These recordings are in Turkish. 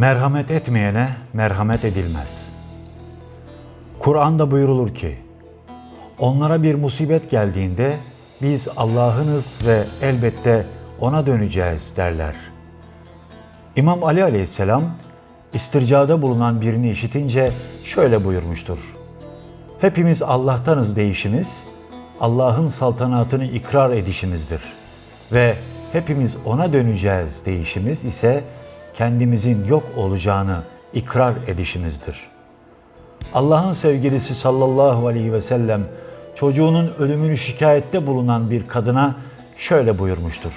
Merhamet etmeyene merhamet edilmez. Kur'an'da buyurulur ki, onlara bir musibet geldiğinde biz Allah'ınız ve elbette ona döneceğiz derler. İmam Ali aleyhisselam istircada bulunan birini işitince şöyle buyurmuştur. Hepimiz Allah'tanız deyişimiz, Allah'ın saltanatını ikrar edişimizdir. Ve hepimiz ona döneceğiz deyişimiz ise kendimizin yok olacağını ikrar edişimizdir. Allah'ın sevgilisi sallallahu aleyhi ve sellem çocuğunun ölümünü şikayette bulunan bir kadına şöyle buyurmuştur.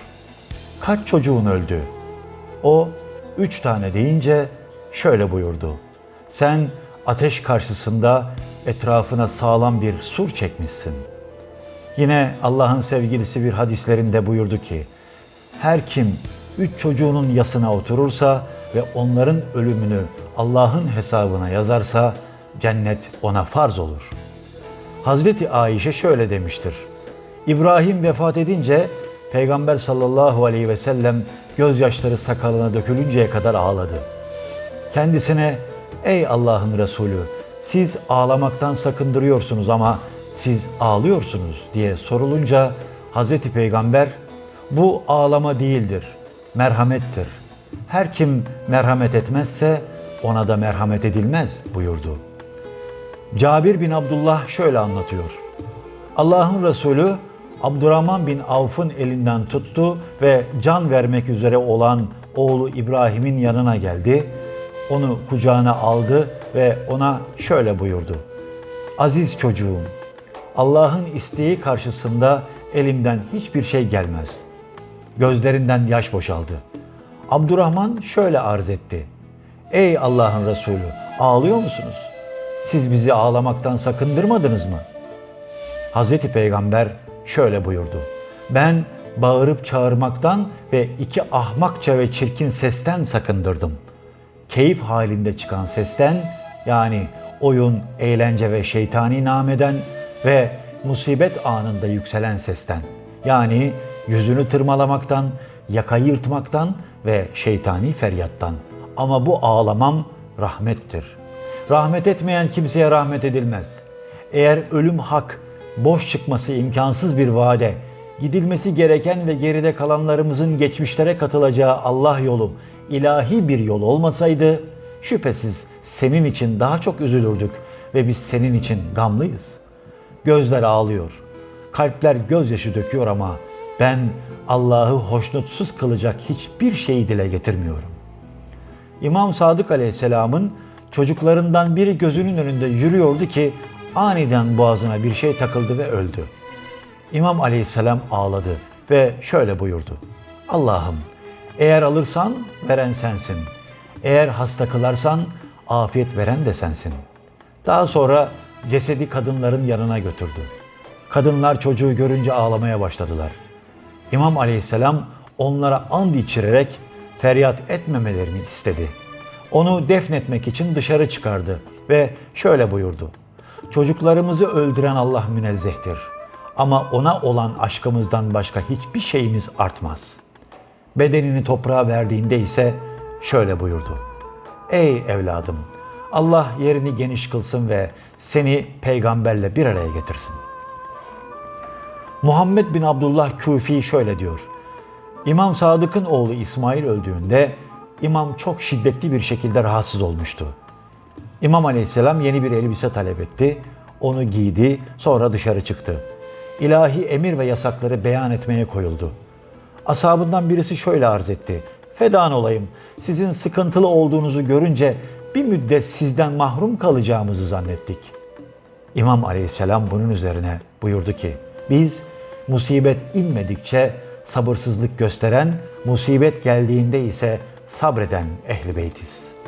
Kaç çocuğun öldü? O üç tane deyince şöyle buyurdu. Sen ateş karşısında etrafına sağlam bir sur çekmişsin. Yine Allah'ın sevgilisi bir hadislerinde buyurdu ki, her kim üç çocuğunun yasına oturursa ve onların ölümünü Allah'ın hesabına yazarsa cennet ona farz olur. Hazreti Ayşe şöyle demiştir. İbrahim vefat edince Peygamber sallallahu aleyhi ve sellem gözyaşları sakalına dökülünceye kadar ağladı. Kendisine ey Allah'ın Resulü siz ağlamaktan sakındırıyorsunuz ama siz ağlıyorsunuz diye sorulunca Hazreti Peygamber bu ağlama değildir, merhamettir. Her kim merhamet etmezse ona da merhamet edilmez buyurdu. Cabir bin Abdullah şöyle anlatıyor. Allah'ın Resulü Abdurrahman bin Avf'ın elinden tuttu ve can vermek üzere olan oğlu İbrahim'in yanına geldi. Onu kucağına aldı ve ona şöyle buyurdu. Aziz çocuğum, Allah'ın isteği karşısında elimden hiçbir şey gelmez. Gözlerinden yaş boşaldı. Abdurrahman şöyle arz etti. Ey Allah'ın Resulü, ağlıyor musunuz? Siz bizi ağlamaktan sakındırmadınız mı? Hazreti Peygamber şöyle buyurdu. Ben bağırıp çağırmaktan ve iki ahmakça ve çirkin sesten sakındırdım. Keyif halinde çıkan sesten yani oyun, eğlence ve şeytani nameden ve musibet anında yükselen sesten yani yüzünü tırmalamaktan, yakayı yırtmaktan ve şeytani feryattan. Ama bu ağlamam rahmettir. Rahmet etmeyen kimseye rahmet edilmez. Eğer ölüm hak, boş çıkması imkansız bir vade, gidilmesi gereken ve geride kalanlarımızın geçmişlere katılacağı Allah yolu, ilahi bir yol olmasaydı, şüphesiz senin için daha çok üzülürdük ve biz senin için gamlıyız. Gözler ağlıyor, kalpler gözyaşı döküyor ama ben Allah'ı hoşnutsuz kılacak hiçbir şeyi dile getirmiyorum. İmam Sadık Aleyhisselam'ın çocuklarından biri gözünün önünde yürüyordu ki aniden boğazına bir şey takıldı ve öldü. İmam Aleyhisselam ağladı ve şöyle buyurdu. Allah'ım eğer alırsan veren sensin. Eğer hasta kılarsan afiyet veren de sensin. Daha sonra cesedi kadınların yanına götürdü. Kadınlar çocuğu görünce ağlamaya başladılar. İmam Aleyhisselam onlara and içirerek feryat etmemelerini istedi. Onu defnetmek için dışarı çıkardı ve şöyle buyurdu. Çocuklarımızı öldüren Allah münezzehtir. Ama ona olan aşkımızdan başka hiçbir şeyimiz artmaz. Bedenini toprağa verdiğinde ise şöyle buyurdu. Ey evladım! Allah yerini geniş kılsın ve seni peygamberle bir araya getirsin. Muhammed bin Abdullah Küfi şöyle diyor. İmam Sadık'ın oğlu İsmail öldüğünde İmam çok şiddetli bir şekilde rahatsız olmuştu. İmam Aleyhisselam yeni bir elbise talep etti. Onu giydi, sonra dışarı çıktı. İlahi emir ve yasakları beyan etmeye koyuldu. Ashabından birisi şöyle arz etti. Fedan olayım, sizin sıkıntılı olduğunuzu görünce bir müddet sizden mahrum kalacağımızı zannettik. İmam Aleyhisselam bunun üzerine buyurdu ki, biz musibet inmedikçe sabırsızlık gösteren, musibet geldiğinde ise sabreden ehli beytiz.''